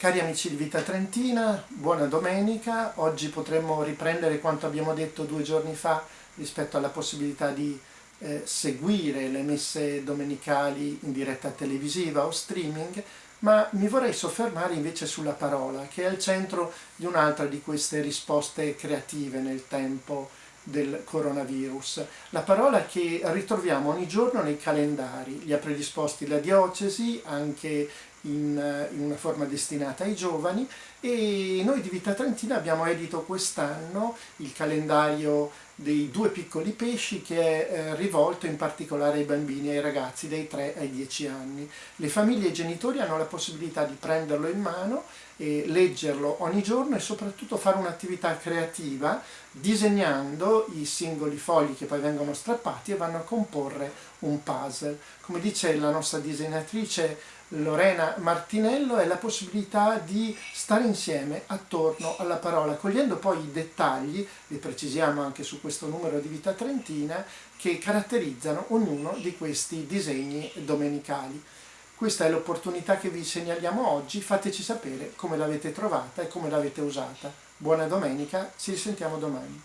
Cari amici di Vita Trentina, buona domenica. Oggi potremmo riprendere quanto abbiamo detto due giorni fa rispetto alla possibilità di eh, seguire le messe domenicali in diretta televisiva o streaming, ma mi vorrei soffermare invece sulla parola, che è al centro di un'altra di queste risposte creative nel tempo del coronavirus. La parola che ritroviamo ogni giorno nei calendari, li ha predisposti la diocesi, anche in, eh, in, una forma destinata ai giovani e noi di Vita Trentina abbiamo edito quest'anno il calendario dei due piccoli pesci che è eh, rivolto in particolare ai bambini e ai ragazzi dai 3 ai 10 anni. Le famiglie e i genitori hanno la possibilità di prenderlo in mano e leggerlo ogni giorno e soprattutto fare un'attività creativa disegnando i singoli fogli che poi vengono strappati e vanno a comporre un puzzle. Come dice la nostra disegnatrice Lorena Martinello è la possibilità di stare insieme attorno alla parola, cogliendo poi i dettagli, li precisiamo anche su questo numero di Vita Trentina, che caratterizzano ognuno di questi disegni domenicali. Questa è l'opportunità che vi segnaliamo oggi, fateci sapere come l'avete trovata e come l'avete usata. Buona domenica, ci risentiamo domani.